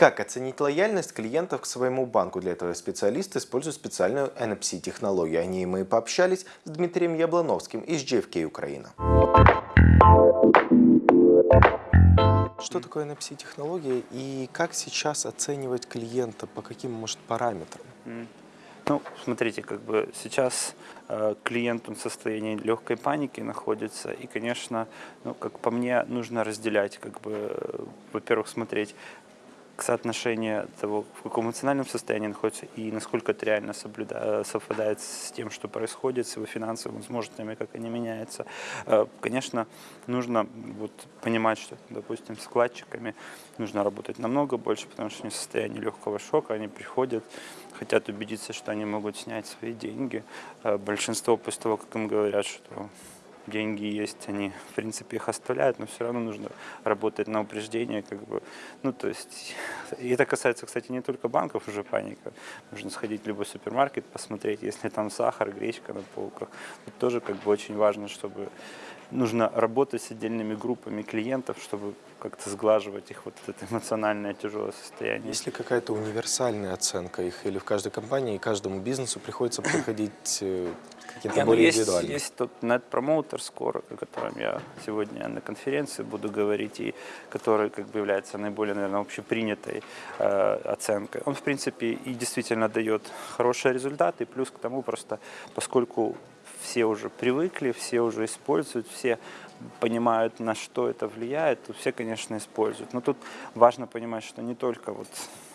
Как оценить лояльность клиентов к своему банку? Для этого специалисты используют специальную NFC-технологию. О ней мы пообщались с Дмитрием Яблоновским из JFK Украина. Что такое NFC-технология и как сейчас оценивать клиента, по каким, может, параметрам? Ну, смотрите, как бы сейчас э, клиент в состоянии легкой паники находится, и, конечно, ну, как по мне, нужно разделять, как бы, э, во-первых, смотреть, соотношение того, в каком эмоциональном состоянии находится и насколько это реально соблюда... совпадает с тем, что происходит, с его финансовыми возможностями, как они меняются. Э, конечно, нужно вот понимать, что, допустим, с вкладчиками нужно работать намного больше, потому что они в состоянии легкого шока, они приходят, хотят убедиться, что они могут снять свои деньги. Э, большинство после того, как им говорят, что деньги есть, они, в принципе, их оставляют, но все равно нужно работать на упреждение, как бы, ну, то есть, и это касается, кстати, не только банков, уже паника, нужно сходить в любой супермаркет, посмотреть, если там сахар, гречка на полках, это тоже, как бы, очень важно, чтобы, нужно работать с отдельными группами клиентов, чтобы как-то сглаживать их вот это эмоциональное тяжелое состояние. Есть ли какая-то универсальная оценка их, или в каждой компании, каждому бизнесу приходится проходить э, какие-то более есть? Есть тот Net Promoter Score, о котором я сегодня на конференции буду говорить, и который как бы является наиболее, наверное, общепринятой э, оценкой. Он, в принципе, и действительно дает хорошие результаты, плюс к тому просто, поскольку все уже привыкли, все уже используют, все понимают, на что это влияет, то все, конечно, используют. Но тут важно понимать, что не только вот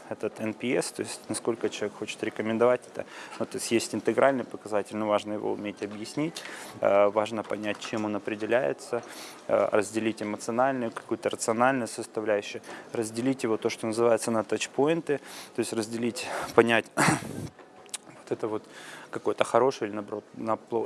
этот NPS, то есть насколько человек хочет рекомендовать это. Ну, то есть есть интегральный показатель, но важно его уметь объяснить, э, важно понять, чем он определяется, э, разделить эмоциональную, какую-то рациональную составляющую, разделить его то, что называется на тачпоинты, то есть разделить, понять вот это вот какое-то хорошее или наоборот,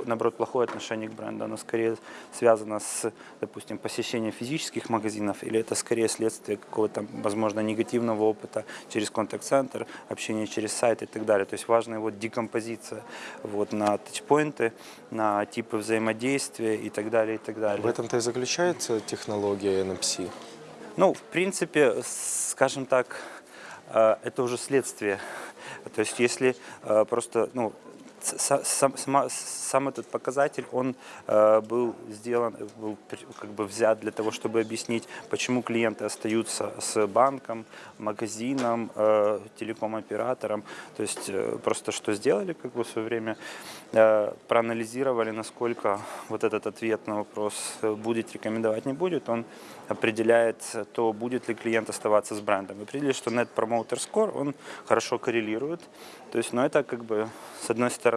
наоборот плохое отношение к бренду, оно скорее связано с, допустим, посещением физических магазинов, или это скорее следствие какого-то, возможно, негативного опыта через контакт-центр, общение через сайт и так далее. То есть важна его декомпозиция вот, на тачпоинты, на типы взаимодействия и так далее, и так далее. В этом-то и заключается технология NFC? Ну, в принципе, скажем так, э, это уже следствие. То есть если э, просто, ну, сам, сам, сам этот показатель, он э, был сделан, был как бы взят для того, чтобы объяснить, почему клиенты остаются с банком, магазином, э, телеком-оператором. То есть э, просто что сделали как бы в свое время, э, проанализировали, насколько вот этот ответ на вопрос, э, будет рекомендовать, не будет, он определяет то, будет ли клиент оставаться с брендом. Определили, что Net Promoter Score, он хорошо коррелирует. То есть, но это как бы, с одной стороны,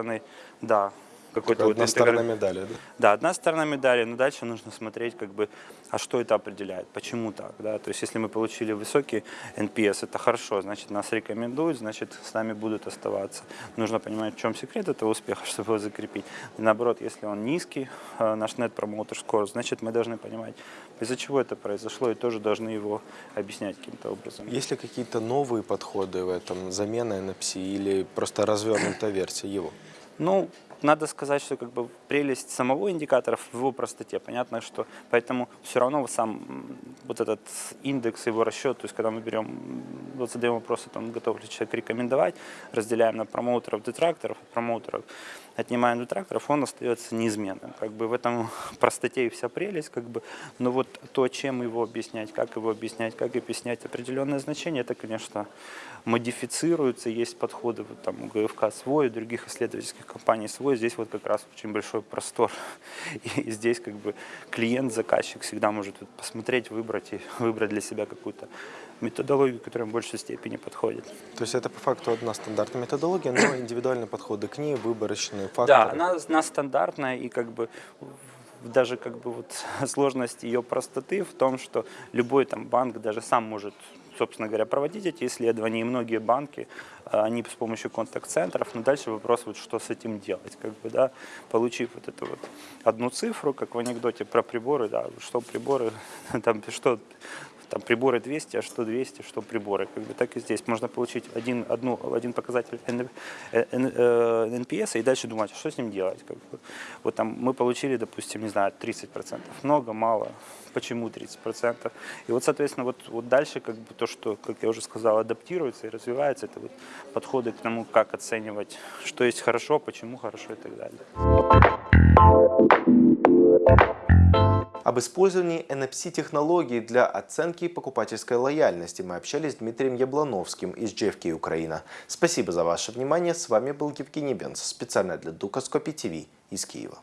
да, какой-то одна вот сторона медали, да? Да, одна сторона медали, но дальше нужно смотреть, как бы, а что это определяет, почему так, да, то есть если мы получили высокий NPS, это хорошо, значит нас рекомендуют, значит с нами будут оставаться. Нужно понимать, в чем секрет этого успеха, чтобы его закрепить. И наоборот, если он низкий, э, наш Net Promoter Score, значит мы должны понимать, из-за чего это произошло, и тоже должны его объяснять каким-то образом. Есть ли какие-то новые подходы в этом, замена NFC или просто развернутая версия его? Ну, надо сказать, что как бы прелесть самого индикатора в его простоте. Понятно, что поэтому все равно сам вот этот индекс, его расчет, то есть когда мы берем, вот задаем вопрос, он готов ли человек рекомендовать, разделяем на промоутеров, детракторов, промоутеров, отнимаем детракторов, он остается неизменным. Как бы в этом простоте и вся прелесть, как бы, но вот то, чем его объяснять, как его объяснять, как объяснять определенное значение, это, конечно, модифицируется, есть подходы, вот там у ГФК свой, у других исследовательских компаний свой, здесь вот как раз очень большой простор. И здесь как бы клиент, заказчик всегда может посмотреть, выбрать и выбрать для себя какую-то методологию, которая в большей степени подходит. То есть это по факту одна стандартная методология, но индивидуальные подходы к ней, выборочные факторы. Да, она, она стандартная и как бы даже как бы вот сложность ее простоты в том, что любой там банк даже сам может собственно говоря, проводить эти исследования, и многие банки, э, они с помощью контакт-центров, но дальше вопрос, вот, что с этим делать, как бы, да, получив вот эту вот одну цифру, как в анекдоте про приборы, да, что приборы, там, что там приборы 200, а что 200, что приборы. Как бы так и здесь. Можно получить один, одну, один показатель Н- э, э, NPS и дальше думать, что с ним делать. Как бы. Вот там мы получили, допустим, не знаю, 30%. Много, мало, почему 30%. И вот, соответственно, вот, вот дальше как бы то, что, как я уже сказал, адаптируется и развивается, это вот подходы к тому, как оценивать, что есть хорошо, почему хорошо и так далее. Об использовании NFC-технологий для оценки покупательской лояльности мы общались с Дмитрием Яблановским из JFK Украина. Спасибо за ваше внимание. С вами был Евгений Бенц, специально для Дукаскопи ТВ из Киева.